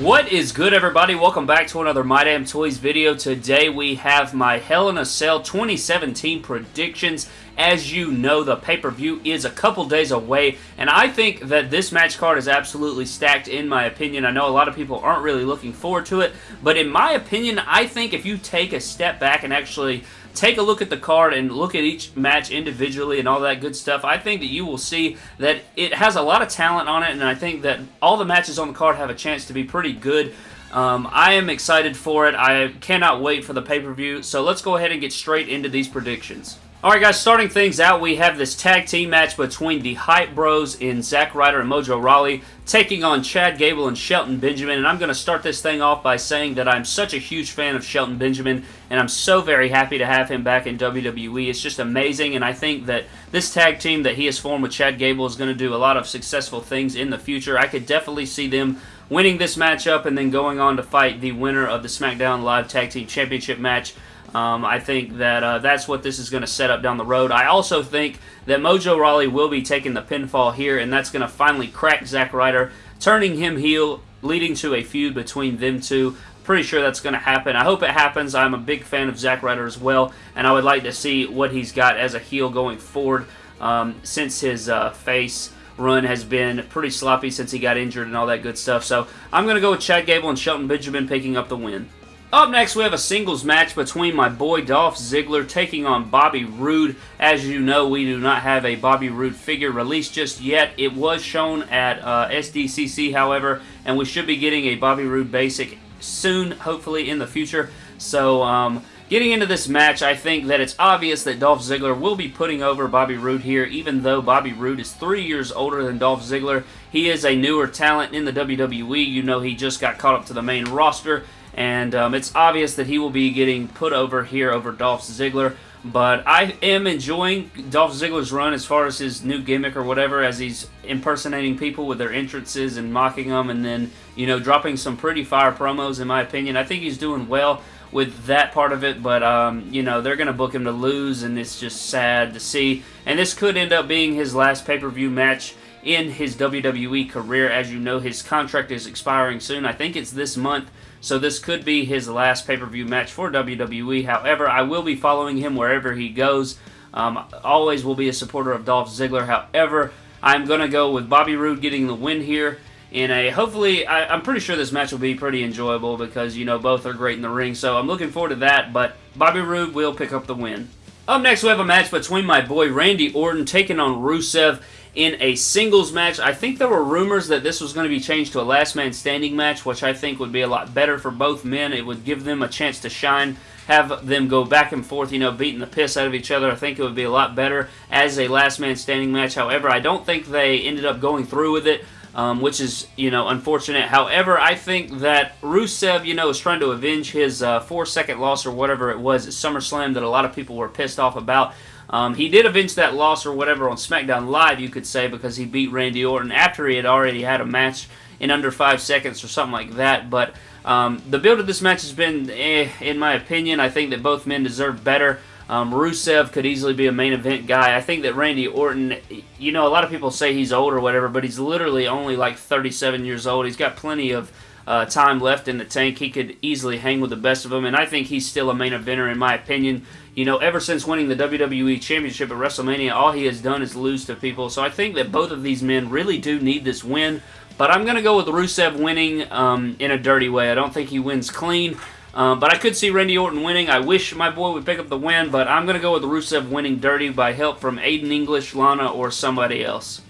What is good everybody? Welcome back to another My Damn Toys video. Today we have my Hell in a Cell 2017 predictions. As you know, the pay-per-view is a couple days away, and I think that this match card is absolutely stacked in my opinion. I know a lot of people aren't really looking forward to it, but in my opinion, I think if you take a step back and actually take a look at the card and look at each match individually and all that good stuff, I think that you will see that it has a lot of talent on it, and I think that all the matches on the card have a chance to be pretty good. Um, I am excited for it. I cannot wait for the pay-per-view, so let's go ahead and get straight into these predictions. Alright guys, starting things out, we have this tag team match between the Hype Bros in Zack Ryder and Mojo Rawley taking on Chad Gable and Shelton Benjamin, and I'm going to start this thing off by saying that I'm such a huge fan of Shelton Benjamin, and I'm so very happy to have him back in WWE. It's just amazing, and I think that this tag team that he has formed with Chad Gable is going to do a lot of successful things in the future. I could definitely see them winning this matchup and then going on to fight the winner of the SmackDown Live Tag Team Championship match um, I think that uh, that's what this is going to set up down the road. I also think that Mojo Rawley will be taking the pinfall here, and that's going to finally crack Zack Ryder, turning him heel, leading to a feud between them two. Pretty sure that's going to happen. I hope it happens. I'm a big fan of Zack Ryder as well, and I would like to see what he's got as a heel going forward um, since his uh, face run has been pretty sloppy since he got injured and all that good stuff. So I'm going to go with Chad Gable and Shelton Benjamin picking up the win. Up next, we have a singles match between my boy Dolph Ziggler taking on Bobby Roode. As you know, we do not have a Bobby Roode figure released just yet. It was shown at uh, SDCC, however, and we should be getting a Bobby Roode basic soon, hopefully in the future. So, um, Getting into this match, I think that it's obvious that Dolph Ziggler will be putting over Bobby Roode here, even though Bobby Roode is three years older than Dolph Ziggler. He is a newer talent in the WWE. You know he just got caught up to the main roster, and um, it's obvious that he will be getting put over here over Dolph Ziggler. But I am enjoying Dolph Ziggler's run as far as his new gimmick or whatever, as he's impersonating people with their entrances and mocking them, and then, you know, dropping some pretty fire promos, in my opinion. I think he's doing well with that part of it, but, um, you know, they're going to book him to lose, and it's just sad to see. And this could end up being his last pay-per-view match in his WWE career. As you know, his contract is expiring soon. I think it's this month. So this could be his last pay-per-view match for WWE. However, I will be following him wherever he goes. Um, always will be a supporter of Dolph Ziggler. However, I'm going to go with Bobby Roode getting the win here in a hopefully I, am pretty sure this match will be pretty enjoyable because you know both are great in the ring so I'm looking forward to that but Bobby Roode will pick up the win. Up next we have a match between my boy Randy Orton taking on Rusev in a singles match. I think there were rumors that this was going to be changed to a last man standing match, which I think would be a lot better for both men. It would give them a chance to shine, have them go back and forth, you know, beating the piss out of each other. I think it would be a lot better as a last man standing match. However, I don't think they ended up going through with it. Um, which is, you know, unfortunate. However, I think that Rusev, you know, is trying to avenge his uh, four-second loss or whatever it was at SummerSlam that a lot of people were pissed off about. Um, he did avenge that loss or whatever on SmackDown Live, you could say, because he beat Randy Orton after he had already had a match in under five seconds or something like that. But um, the build of this match has been, eh, in my opinion. I think that both men deserve better. Um, Rusev could easily be a main event guy. I think that Randy Orton, you know, a lot of people say he's old or whatever, but he's literally only like 37 years old. He's got plenty of uh, time left in the tank. He could easily hang with the best of them, and I think he's still a main eventer in my opinion. You know, ever since winning the WWE Championship at WrestleMania, all he has done is lose to people. So I think that both of these men really do need this win. But I'm going to go with Rusev winning um, in a dirty way. I don't think he wins clean. Um, but I could see Randy Orton winning. I wish my boy would pick up the win, but I'm going to go with Rusev winning dirty by help from Aiden English, Lana, or somebody else.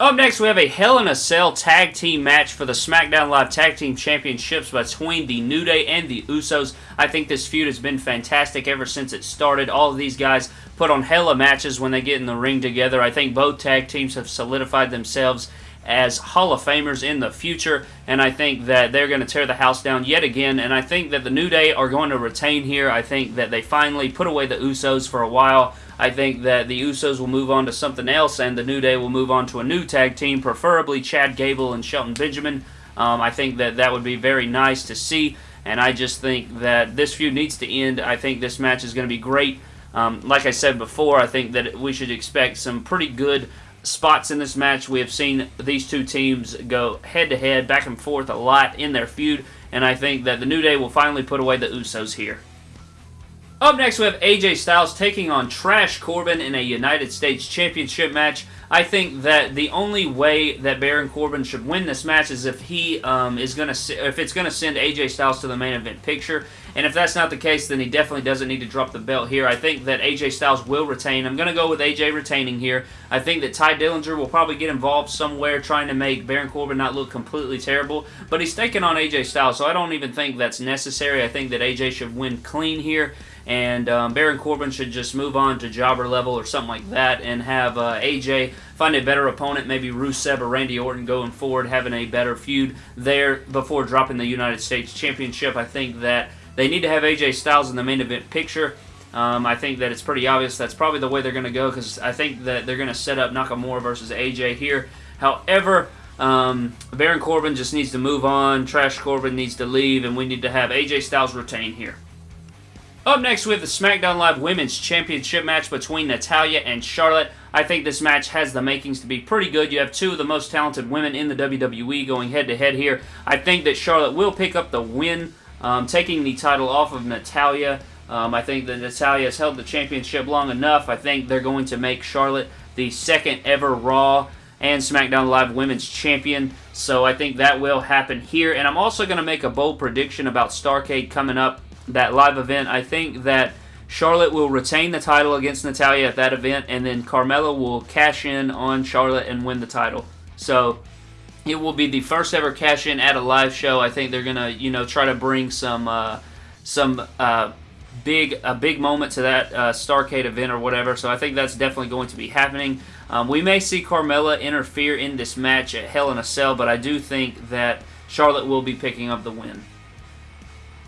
Up next, we have a Hell in a Cell tag team match for the SmackDown Live Tag Team Championships between the New Day and the Usos. I think this feud has been fantastic ever since it started. All of these guys put on hella matches when they get in the ring together. I think both tag teams have solidified themselves as Hall of Famers in the future, and I think that they're going to tear the house down yet again, and I think that the New Day are going to retain here. I think that they finally put away the Usos for a while. I think that the Usos will move on to something else, and the New Day will move on to a new tag team, preferably Chad Gable and Shelton Benjamin. Um, I think that that would be very nice to see, and I just think that this feud needs to end. I think this match is going to be great. Um, like I said before, I think that we should expect some pretty good spots in this match. We have seen these two teams go head-to-head, back and forth a lot in their feud, and I think that the New Day will finally put away the Usos here. Up next, we have AJ Styles taking on Trash Corbin in a United States Championship match. I think that the only way that Baron Corbin should win this match is if he um, is going to if it's going to send AJ Styles to the main event picture. And if that's not the case, then he definitely doesn't need to drop the belt here. I think that AJ Styles will retain. I'm going to go with AJ retaining here. I think that Tye Dillinger will probably get involved somewhere trying to make Baron Corbin not look completely terrible. But he's taking on AJ Styles, so I don't even think that's necessary. I think that AJ should win clean here and um, Baron Corbin should just move on to jobber level or something like that and have uh, AJ find a better opponent, maybe Rusev or Randy Orton going forward, having a better feud there before dropping the United States Championship. I think that they need to have AJ Styles in the main event picture. Um, I think that it's pretty obvious that's probably the way they're going to go because I think that they're going to set up Nakamura versus AJ here. However, um, Baron Corbin just needs to move on, Trash Corbin needs to leave, and we need to have AJ Styles retain here. Up next, we have the SmackDown Live Women's Championship match between Natalya and Charlotte. I think this match has the makings to be pretty good. You have two of the most talented women in the WWE going head-to-head -head here. I think that Charlotte will pick up the win, um, taking the title off of Natalya. Um, I think that Natalya has held the championship long enough. I think they're going to make Charlotte the second ever Raw and SmackDown Live Women's Champion. So I think that will happen here. And I'm also going to make a bold prediction about Starcade coming up that live event. I think that Charlotte will retain the title against Natalya at that event, and then Carmella will cash in on Charlotte and win the title. So it will be the first ever cash in at a live show. I think they're gonna, you know, try to bring some uh, some uh, big a big moment to that uh, Starcade event or whatever. So I think that's definitely going to be happening. Um, we may see Carmella interfere in this match at Hell in a Cell, but I do think that Charlotte will be picking up the win.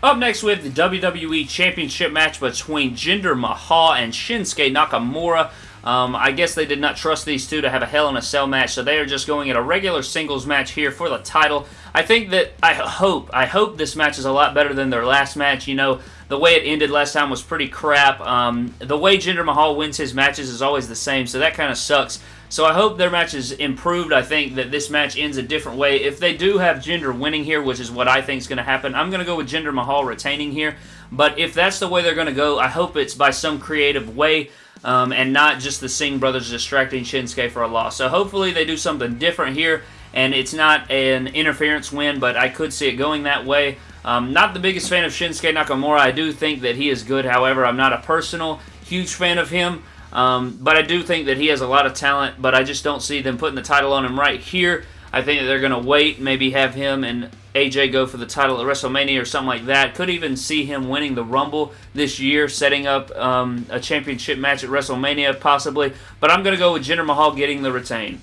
Up next, we have the WWE Championship match between Jinder Mahal and Shinsuke Nakamura. Um, I guess they did not trust these two to have a Hell in a Cell match, so they are just going at a regular singles match here for the title. I think that, I hope, I hope this match is a lot better than their last match. You know, the way it ended last time was pretty crap. Um, the way Jinder Mahal wins his matches is always the same, so that kind of sucks. So I hope their match is improved. I think that this match ends a different way. If they do have Jinder winning here, which is what I think is going to happen, I'm going to go with Jinder Mahal retaining here. But if that's the way they're going to go, I hope it's by some creative way. Um, and not just the Singh brothers distracting Shinsuke for a loss. So hopefully they do something different here, and it's not an interference win, but I could see it going that way. Um, not the biggest fan of Shinsuke Nakamura. I do think that he is good. However, I'm not a personal huge fan of him. Um, but I do think that he has a lot of talent, but I just don't see them putting the title on him right here. I think that they're going to wait, maybe have him and AJ go for the title at WrestleMania or something like that. Could even see him winning the Rumble this year, setting up um, a championship match at WrestleMania possibly. But I'm going to go with Jinder Mahal getting the retain.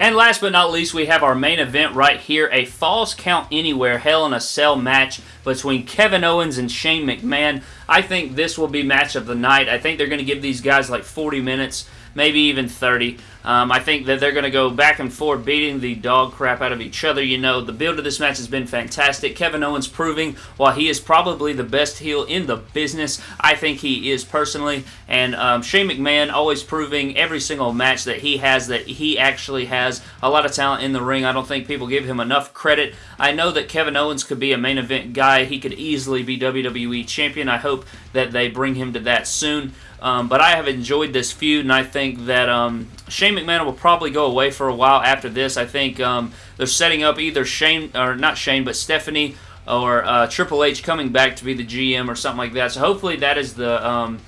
And last but not least, we have our main event right here, a Falls Count Anywhere Hell in a Cell match between Kevin Owens and Shane McMahon. I think this will be match of the night. I think they're going to give these guys like 40 minutes maybe even 30. Um, I think that they're going to go back and forth, beating the dog crap out of each other. You know, the build of this match has been fantastic. Kevin Owens proving while he is probably the best heel in the business, I think he is personally. And um, Shane McMahon always proving every single match that he has that he actually has a lot of talent in the ring. I don't think people give him enough credit. I know that Kevin Owens could be a main event guy. He could easily be WWE champion. I hope that they bring him to that soon. Um, but I have enjoyed this feud, and I think that um, Shane McMahon will probably go away for a while after this. I think um, they're setting up either Shane, or not Shane, but Stephanie or uh, Triple H coming back to be the GM or something like that. So hopefully that is the um,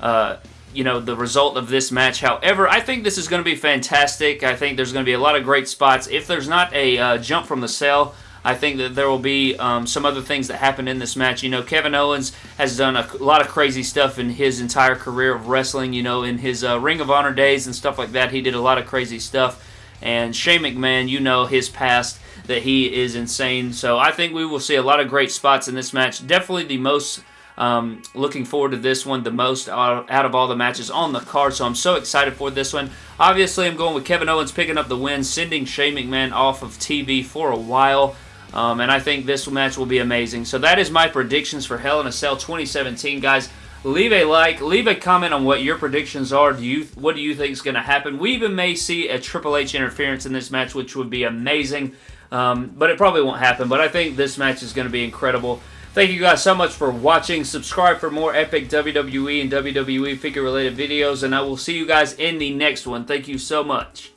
uh, you know the result of this match. However, I think this is going to be fantastic. I think there's going to be a lot of great spots. If there's not a uh, jump from the cell I think that there will be um, some other things that happen in this match. You know, Kevin Owens has done a lot of crazy stuff in his entire career of wrestling. You know, in his uh, Ring of Honor days and stuff like that, he did a lot of crazy stuff. And Shane McMahon, you know his past, that he is insane. So I think we will see a lot of great spots in this match. Definitely the most um, looking forward to this one the most out, of all the matches on the card, so I'm so excited for this one. Obviously, I'm going with Kevin Owens picking up the win, sending Shane McMahon off of TV for a while. Um, and I think this match will be amazing. So that is my predictions for Hell in a Cell 2017, guys. leave a like, leave a comment on what your predictions are. Do you What do you think is going to happen? We even may see a Triple H interference in this match, which would be amazing. Um, but it probably won't happen. But I think this match is going to be incredible. Thank you guys so much for watching. Subscribe for more epic WWE and WWE figure related videos. And I will see you guys in the next one. Thank you so much.